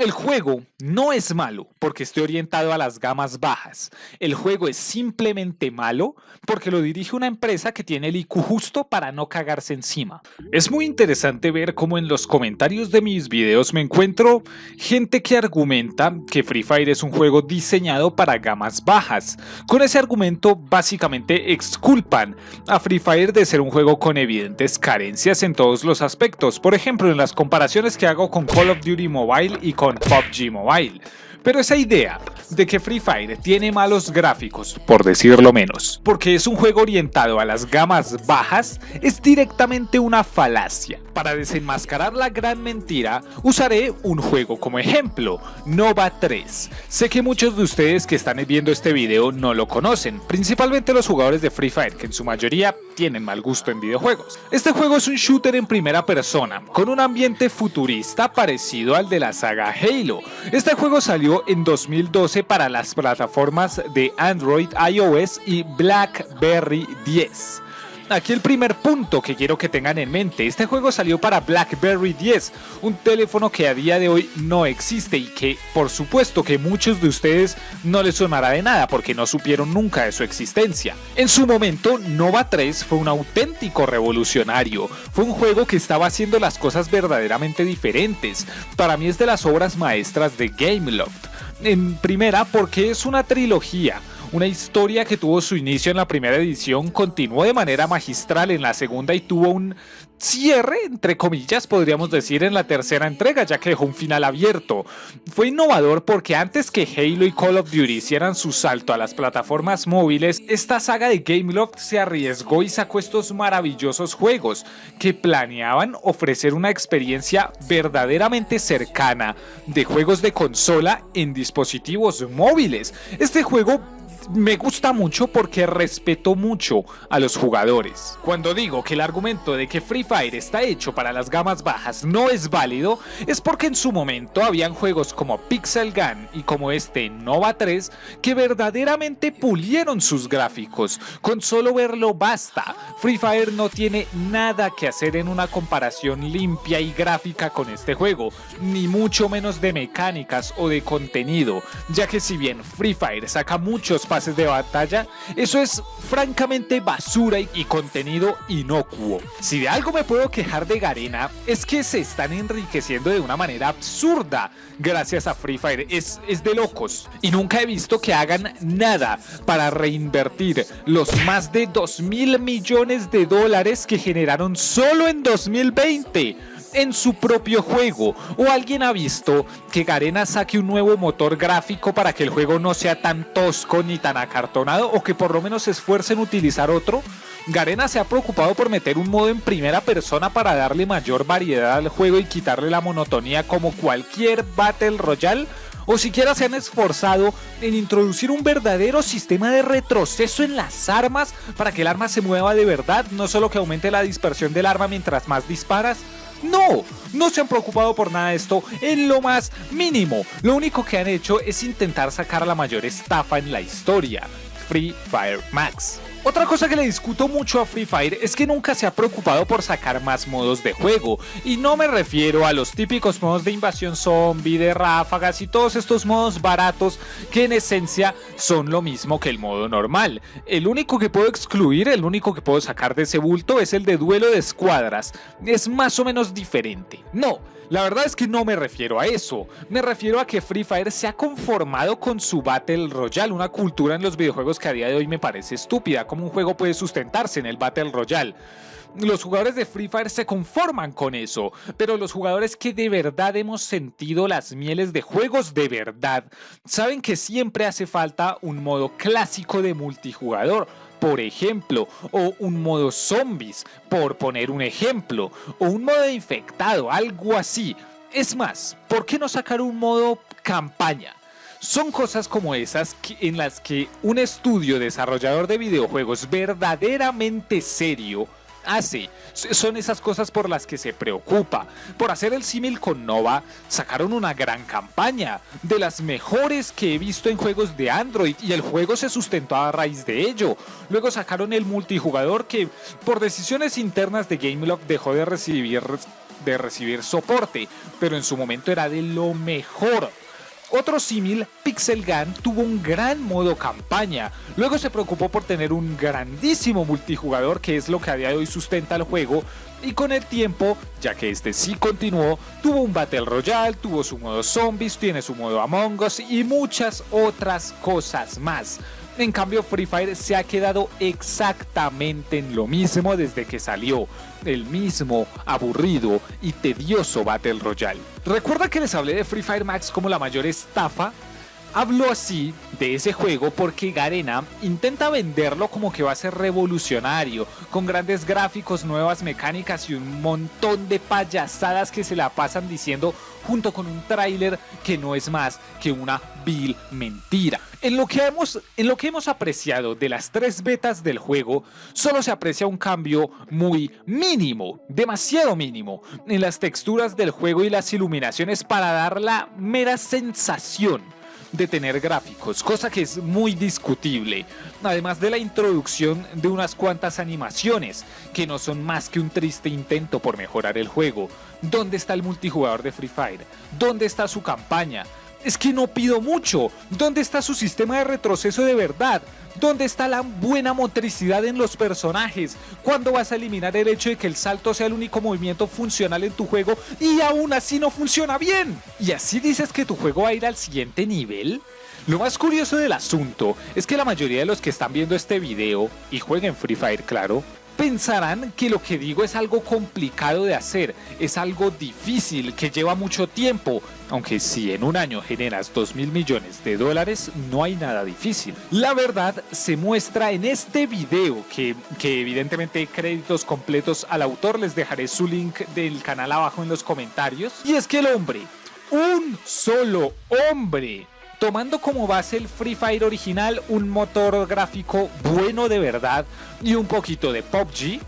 El juego no es malo porque esté orientado a las gamas bajas. El juego es simplemente malo porque lo dirige una empresa que tiene el IQ justo para no cagarse encima. Es muy interesante ver cómo en los comentarios de mis videos me encuentro gente que argumenta que Free Fire es un juego diseñado para gamas bajas. Con ese argumento básicamente exculpan a Free Fire de ser un juego con evidentes carencias en todos los aspectos. Por ejemplo, en las comparaciones que hago con Call of Duty Mobile y con PUBG Mobile. Pero esa idea de que Free Fire tiene malos gráficos, por decirlo menos, porque es un juego orientado a las gamas bajas, es directamente una falacia. Para desenmascarar la gran mentira, usaré un juego como ejemplo, Nova 3. Sé que muchos de ustedes que están viendo este video no lo conocen, principalmente los jugadores de Free Fire, que en su mayoría tienen mal gusto en videojuegos. Este juego es un shooter en primera persona, con un ambiente futurista parecido al de la saga Halo. Este juego salió en 2012 para las plataformas de Android, iOS y BlackBerry 10. Aquí el primer punto que quiero que tengan en mente, este juego salió para BlackBerry 10, un teléfono que a día de hoy no existe y que por supuesto que muchos de ustedes no les sonará de nada porque no supieron nunca de su existencia. En su momento, Nova 3 fue un auténtico revolucionario, fue un juego que estaba haciendo las cosas verdaderamente diferentes, para mí es de las obras maestras de Gameloft. En primera porque es una trilogía, una historia que tuvo su inicio en la primera edición, continuó de manera magistral en la segunda y tuvo un cierre, entre comillas, podríamos decir, en la tercera entrega, ya que dejó un final abierto. Fue innovador porque antes que Halo y Call of Duty hicieran su salto a las plataformas móviles, esta saga de Gameloft se arriesgó y sacó estos maravillosos juegos que planeaban ofrecer una experiencia verdaderamente cercana de juegos de consola en dispositivos móviles. Este juego me gusta mucho porque respeto mucho a los jugadores. Cuando digo que el argumento de que Free Fire está hecho para las gamas bajas no es válido, es porque en su momento habían juegos como Pixel Gun y como este Nova 3 que verdaderamente pulieron sus gráficos. Con solo verlo basta. Free Fire no tiene nada que hacer en una comparación limpia y gráfica con este juego, ni mucho menos de mecánicas o de contenido, ya que si bien Free Fire saca muchos pases de batalla, eso es francamente basura y, contenido inocuo. Si de algo me puedo quejar de Garena, es que se están enriqueciendo de una manera absurda gracias a Free Fire. Es, es de locos. Y nunca he visto que hagan nada para reinvertir los más de 2 mil millones de dólares que generaron solo en 2020 en su propio juego. ¿O alguien ha visto que Garena saque un nuevo motor gráfico para que el juego no sea tan tosco ni tan acartonado? ¿O que por lo menos se esfuercen en utilizar otro? Garena se ha preocupado por meter un modo en primera persona para darle mayor variedad al juego y quitarle la monotonía como cualquier Battle Royale o siquiera se han esforzado en introducir un verdadero sistema de retroceso en las armas para que el arma se mueva de verdad, no solo que aumente la dispersión del arma mientras más disparas. No, no se han preocupado por nada de esto en lo más mínimo. Lo único que han hecho es intentar sacar la mayor estafa en la historia, Free Fire Max. Otra cosa que le discuto mucho a Free Fire es que nunca se ha preocupado por sacar más modos de juego, y no me refiero a los típicos modos de invasión zombie, de ráfagas y todos estos modos baratos que en esencia son lo mismo que el modo normal. El único que puedo excluir, el único que puedo sacar de ese bulto es el de duelo de escuadras, es más o menos diferente. No, la verdad es que no me refiero a eso, me refiero a que Free Fire se ha conformado con su Battle Royale, una cultura en los videojuegos que a día de hoy me parece estúpida, como un juego puede sustentarse en el Battle Royale. Los jugadores de Free Fire se conforman con eso, pero los jugadores que de verdad hemos sentido las mieles de juegos de verdad, saben que siempre hace falta un modo clásico de multijugador, por ejemplo, o un modo zombies, por poner un ejemplo, o un modo infectado, algo así. Es más, ¿por qué no sacar un modo campaña? Son cosas como esas en las que un estudio desarrollador de videojuegos verdaderamente serio hace. Son esas cosas por las que se preocupa. Por hacer el símil con Nova, sacaron una gran campaña, de las mejores que he visto en juegos de Android, y el juego se sustentó a raíz de ello. Luego sacaron el multijugador que, por decisiones internas de Gameloft, dejó de recibir de recibir soporte, pero en su momento era de lo mejor. Otro símil, Pixel Gun, tuvo un gran modo campaña, luego se preocupó por tener un grandísimo multijugador que es lo que a día de hoy sustenta el juego, y con el tiempo, ya que este sí continuó, tuvo un Battle Royale, tuvo su modo Zombies, tiene su modo Among Us y muchas otras cosas más. En cambio, Free Fire se ha quedado exactamente en lo mismo desde que salió, el mismo aburrido y tedioso Battle Royale. Recuerda que les hablé de Free Fire Max como la mayor estafa Hablo así de ese juego porque Garena intenta venderlo como que va a ser revolucionario, con grandes gráficos, nuevas mecánicas y un montón de payasadas que se la pasan diciendo junto con un tráiler que no es más que una vil mentira. En lo, que hemos, en lo que hemos apreciado de las tres betas del juego, solo se aprecia un cambio muy mínimo, demasiado mínimo, en las texturas del juego y las iluminaciones para dar la mera sensación de tener gráficos, cosa que es muy discutible, además de la introducción de unas cuantas animaciones, que no son más que un triste intento por mejorar el juego. ¿Dónde está el multijugador de Free Fire? ¿Dónde está su campaña? Es que no pido mucho. ¿Dónde está su sistema de retroceso de verdad? ¿Dónde está la buena motricidad en los personajes? ¿Cuándo vas a eliminar el hecho de que el salto sea el único movimiento funcional en tu juego y aún así no funciona bien? ¿Y así dices que tu juego va a ir al siguiente nivel? Lo más curioso del asunto es que la mayoría de los que están viendo este video, y jueguen Free Fire claro, pensarán que lo que digo es algo complicado de hacer, es algo difícil, que lleva mucho tiempo, aunque si en un año generas 2 mil millones de dólares, no hay nada difícil. La verdad se muestra en este video, que, que evidentemente créditos completos al autor, les dejaré su link del canal abajo en los comentarios. Y es que el hombre, un solo hombre, tomando como base el Free Fire original, un motor gráfico bueno de verdad y un poquito de PUBG,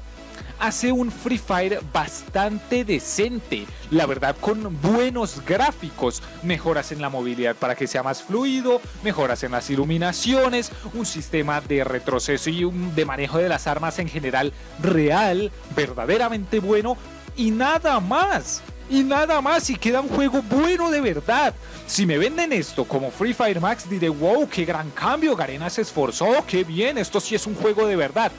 hace un Free Fire bastante decente, la verdad con buenos gráficos, mejoras en la movilidad para que sea más fluido, mejoras en las iluminaciones, un sistema de retroceso y un de manejo de las armas en general real, verdaderamente bueno y nada más y nada más y queda un juego bueno de verdad. Si me venden esto como Free Fire Max diré wow, qué gran cambio, Garena se esforzó, qué bien, esto sí es un juego de verdad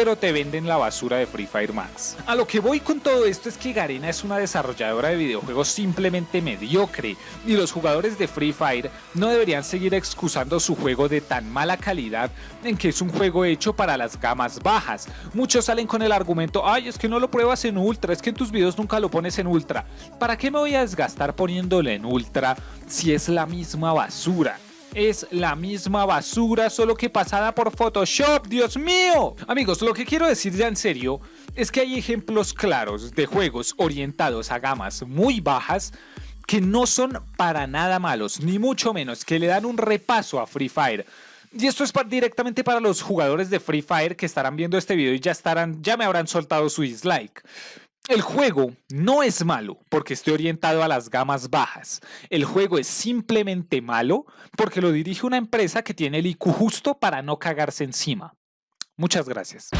pero te venden la basura de Free Fire Max. A lo que voy con todo esto es que Garena es una desarrolladora de videojuegos simplemente mediocre y los jugadores de Free Fire no deberían seguir excusando su juego de tan mala calidad en que es un juego hecho para las gamas bajas. Muchos salen con el argumento, ay es que no lo pruebas en ultra, es que en tus videos nunca lo pones en ultra. ¿Para qué me voy a desgastar poniéndolo en ultra si es la misma basura? Es la misma basura, solo que pasada por Photoshop, Dios mío. Amigos, lo que quiero decir ya en serio es que hay ejemplos claros de juegos orientados a gamas muy bajas que no son para nada malos, ni mucho menos, que le dan un repaso a Free Fire. Y esto es directamente para los jugadores de Free Fire que estarán viendo este video y ya estarán, ya me habrán soltado su dislike. El juego no es malo porque esté orientado a las gamas bajas. El juego es simplemente malo porque lo dirige una empresa que tiene el IQ justo para no cagarse encima. Muchas gracias.